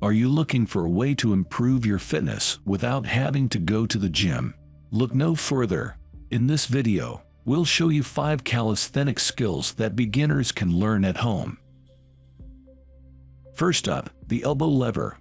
Are you looking for a way to improve your fitness without having to go to the gym? Look no further. In this video, we'll show you 5 calisthenic skills that beginners can learn at home. First up, the elbow lever.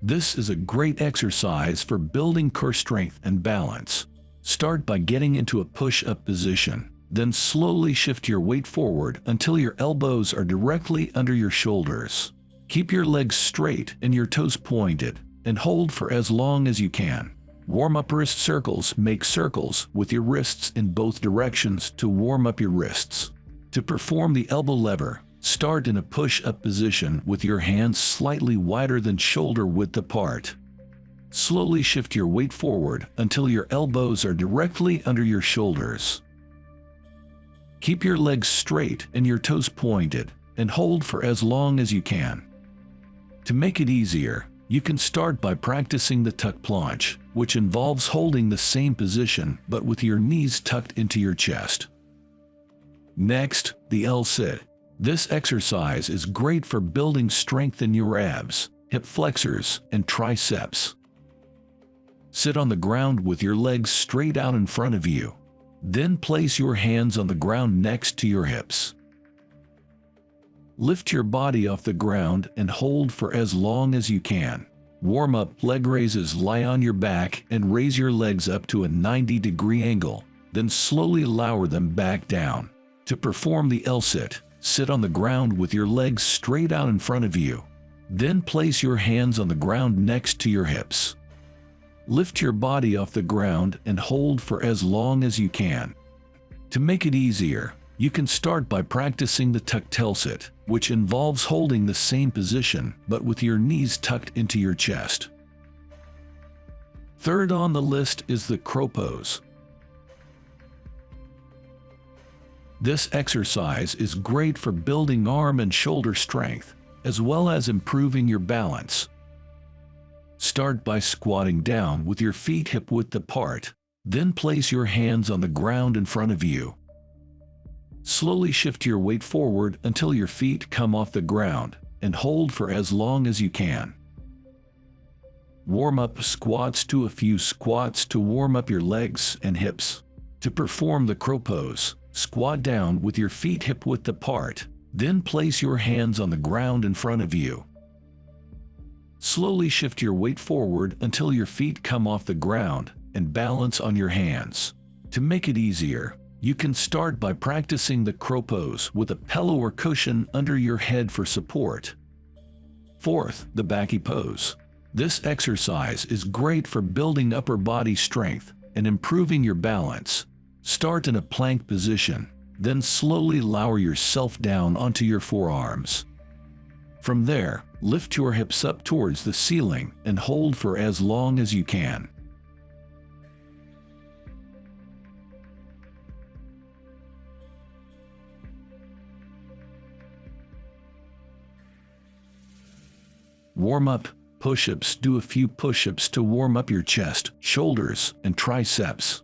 This is a great exercise for building core strength and balance. Start by getting into a push-up position. Then slowly shift your weight forward until your elbows are directly under your shoulders. Keep your legs straight and your toes pointed, and hold for as long as you can. Warm up wrist circles Make circles with your wrists in both directions to warm up your wrists. To perform the elbow lever, start in a push-up position with your hands slightly wider than shoulder width apart. Slowly shift your weight forward until your elbows are directly under your shoulders. Keep your legs straight and your toes pointed, and hold for as long as you can. To make it easier, you can start by practicing the tuck planche, which involves holding the same position but with your knees tucked into your chest. Next, the L-sit. This exercise is great for building strength in your abs, hip flexors, and triceps. Sit on the ground with your legs straight out in front of you. Then place your hands on the ground next to your hips. Lift your body off the ground and hold for as long as you can. Warm up leg raises lie on your back and raise your legs up to a 90 degree angle, then slowly lower them back down. To perform the L-sit, sit on the ground with your legs straight out in front of you. Then place your hands on the ground next to your hips. Lift your body off the ground and hold for as long as you can. To make it easier, you can start by practicing the tuck sit, which involves holding the same position but with your knees tucked into your chest. Third on the list is the crow pose. This exercise is great for building arm and shoulder strength, as well as improving your balance. Start by squatting down with your feet hip width apart, then place your hands on the ground in front of you. Slowly shift your weight forward until your feet come off the ground and hold for as long as you can. Warm up squats to a few squats to warm up your legs and hips. To perform the crow pose, squat down with your feet hip width apart, then place your hands on the ground in front of you. Slowly shift your weight forward until your feet come off the ground and balance on your hands. To make it easier, you can start by practicing the crow pose with a pillow or cushion under your head for support. Fourth, the Baki pose. This exercise is great for building upper body strength and improving your balance. Start in a plank position, then slowly lower yourself down onto your forearms. From there, lift your hips up towards the ceiling and hold for as long as you can. Warm up, push-ups Do a few push-ups to warm up your chest, shoulders, and triceps.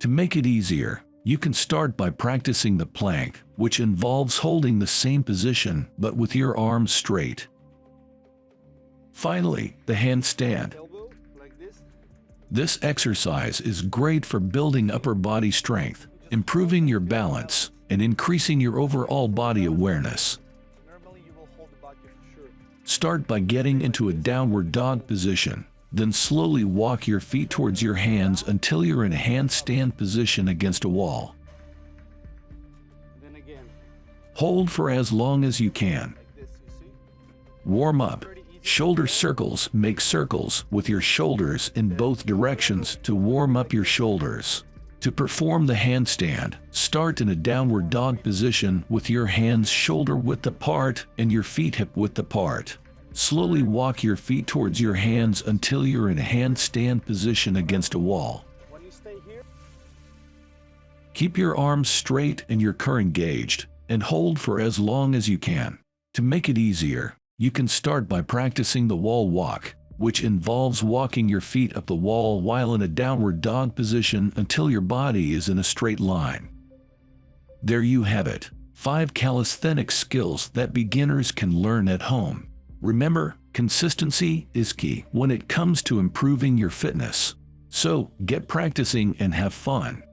To make it easier, you can start by practicing the plank, which involves holding the same position but with your arms straight. Finally, the handstand. This exercise is great for building upper body strength, improving your balance, and increasing your overall body awareness. Start by getting into a downward dog position. Then slowly walk your feet towards your hands until you're in a handstand position against a wall. Hold for as long as you can. Warm up. Shoulder circles Make circles with your shoulders in both directions to warm up your shoulders. To perform the handstand, start in a downward dog position with your hands shoulder width apart and your feet hip width apart. Slowly walk your feet towards your hands until you're in handstand position against a wall. Keep your arms straight and your core engaged, and hold for as long as you can. To make it easier, you can start by practicing the wall walk, which involves walking your feet up the wall while in a downward dog position until your body is in a straight line. There you have it, 5 calisthenic skills that beginners can learn at home. Remember, consistency is key when it comes to improving your fitness. So, get practicing and have fun.